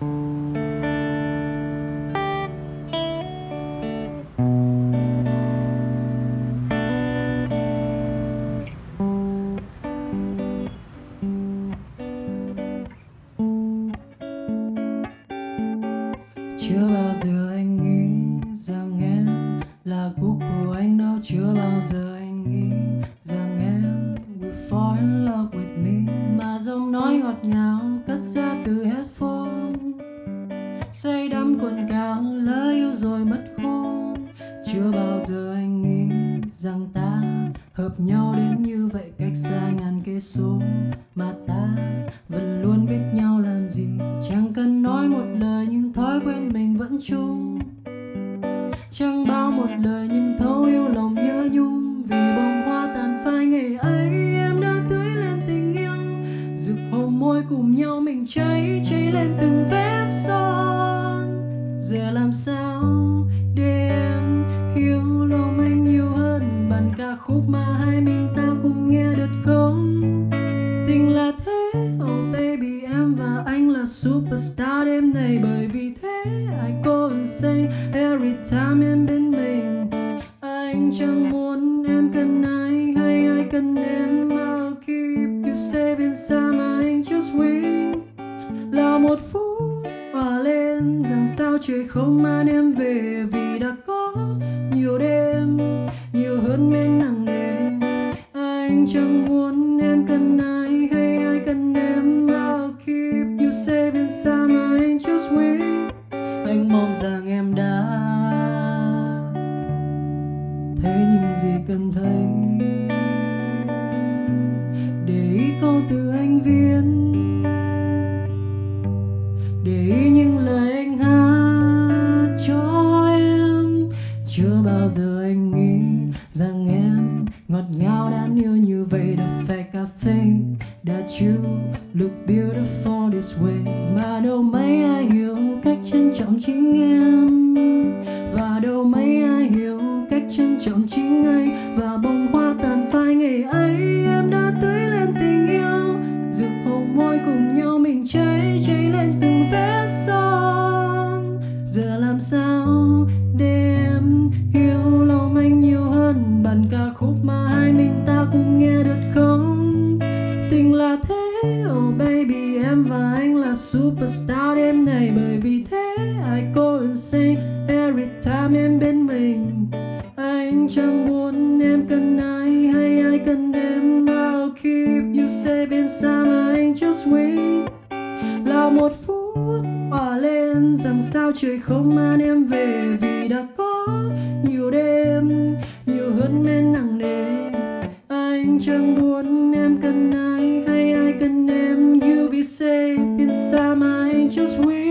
chưa bao giờ anh nghĩ rằng em là cuộc của anh đâu. Chưa bao giờ anh nghĩ rằng em will fall in love with me. Mà giọng nói ngọt ngào cất ra từ headphone say còn cuồng cao lỡ yêu rồi mất khôn chưa bao giờ anh nghĩ rằng ta hợp nhau đến như vậy cách xa ngàn cây số. Mà ta vẫn luôn biết nhau làm gì. Chẳng cần nói một lời nhưng thói quen mình vẫn chung. Chẳng bao một lời nhưng thấu yêu lòng nhớ nhung. Vì bông hoa tàn phai ngày ấy. Khúc mà hai mình ta cùng nghe được không? Tình là thế oh baby, em và anh là superstar đêm này bởi vì thế, I go insane every time em bên mình. Anh chẳng muốn em cần ai hay ai cần em. I'll keep you safe inside my angel's wing. Là một phút hòa lên, rằng sao trời không mang em về. Vì đã có nhiều đêm anh chẳng muốn em cần ai hay ai cần em. I'll keep you safe inside my angel's wing anh mong rằng em đã thấy những gì cần thấy. Để ý câu từ anh viết để ý những lời anh hát cho em. Chưa bao giờ anh nghĩ rằng em ngọt ngào đáng yêu như vậy the fact I think that you look beautiful this way. Mà đâu mấy ai hiểu cách trân trọng chính em. Và đâu mấy ai hiểu cách trân trọng chính anh. Và bông hoa tàn phai ngày ấy. Superstar đêm này bởi vì thế I go insane every time em bên mình. Anh chẳng muốn em cần ai hay ai cần em. I'll keep you safe mà anh just wait là một phút hòa lên rằng sao trời không mang em về vì đã có nhiều đêm, nhiều hơn men nặng nề. Anh chẳng muốn em cần